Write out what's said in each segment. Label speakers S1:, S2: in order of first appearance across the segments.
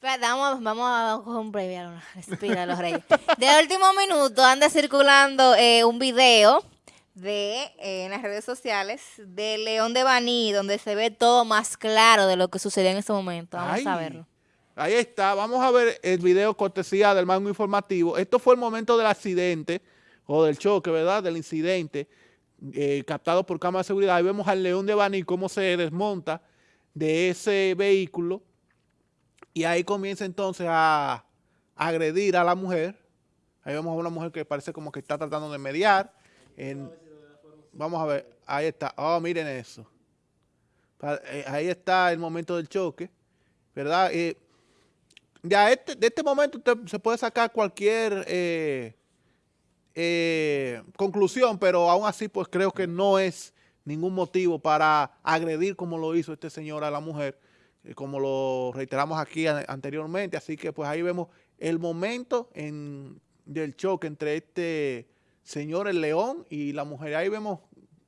S1: Vamos, vamos a coger un breve, respira los reyes. De último minuto anda circulando eh, un video de eh, en las redes sociales de León de Baní, donde se ve todo más claro de lo que sucedió en este momento. Vamos a verlo.
S2: Ahí está, vamos a ver el video cortesía del mango informativo. Esto fue el momento del accidente, o del choque, ¿verdad? Del incidente, eh, captado por cámara de seguridad. Ahí vemos al León de Baní cómo se desmonta de ese vehículo y ahí comienza entonces a, agredir a la mujer. Ahí vemos a una mujer que parece como que está tratando de mediar. vamos a ver, ahí está. Oh, miren eso. Eh, ahí está el momento del choque, ¿verdad? Eh, ya este, de este momento usted se puede sacar cualquier eh, conclusión, pero aún así pues creo que no es ningún motivo para agredir como lo hizo este señor a la mujer. Eh, como lo reiteramos aquí anteriormente, así que pues ahí vemos el momento en, del choque entre este señor el león y la mujer. Ahí vemos,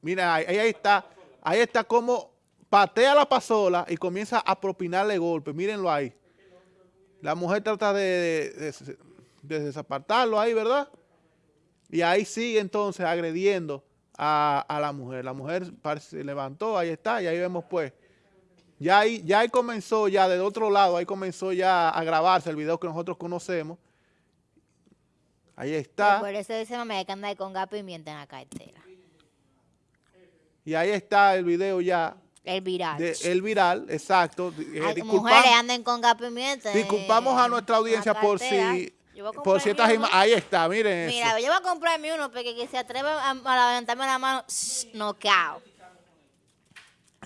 S2: mira, ahí, está, ahí está como patea la pasola y comienza a propinarle golpes, mírenlo ahí. La mujer trata de, de, desapartarlo ahí, ¿verdad? Y ahí sigue entonces agrediendo a, a la mujer. La mujer se levantó, ahí está, y ahí vemos pues ya ahí, ya ahí comenzó, ya del otro lado, ahí comenzó ya a grabarse el video que nosotros conocemos. Ahí está.
S1: Por eso dice mamá que anda con gas pimienta en la cartera.
S2: Y ahí está el video ya.
S1: El viral.
S2: el viral, exacto.
S1: Eh, mujeres anden con gas pimienta.
S2: Disculpamos a nuestra audiencia por si... Por ciertas Ahí está, miren
S1: Mira, yo voy a comprarme uno porque que se atreve a, levantarme la mano, no cao.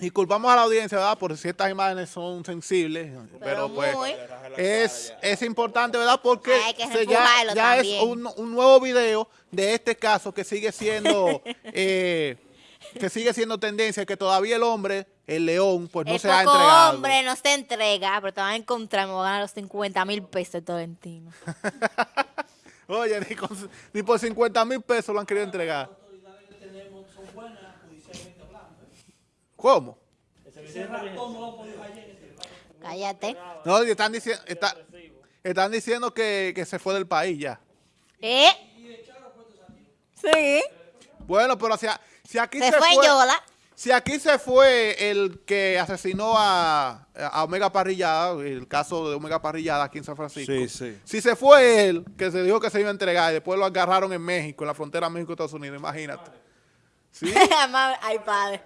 S2: Y culpamos a la audiencia, ¿verdad? Por si estas imágenes son sensibles, pero, pues es, es importante, ¿verdad? Porque ya, es un, nuevo video de este caso que sigue siendo eh, que sigue siendo tendencia, que todavía el hombre, el león, pues no se ha entregado.
S1: El hombre no se entrega, pero te van a encontrar, me voy a ganar los 50 mil pesos de Tolentino.
S2: Oye, ni, ni por 50 mil pesos lo han querido entregar. ¿Cómo?
S1: Cállate.
S2: No, están diciendo, están diciendo que, que, se fue del país ya.
S1: ¿Eh? Sí.
S2: Bueno, pero si, si aquí
S1: se, se fue, Yola.
S2: Si aquí se fue el que asesinó a, a, Omega Parrillada, el caso de Omega Parrillada aquí en San Francisco.
S3: Sí, sí.
S2: Si se fue él, que se dijo que se iba a entregar y después lo agarraron en México, en la frontera México-Estados Unidos, imagínate.
S1: ¿Sí? Ay, padre.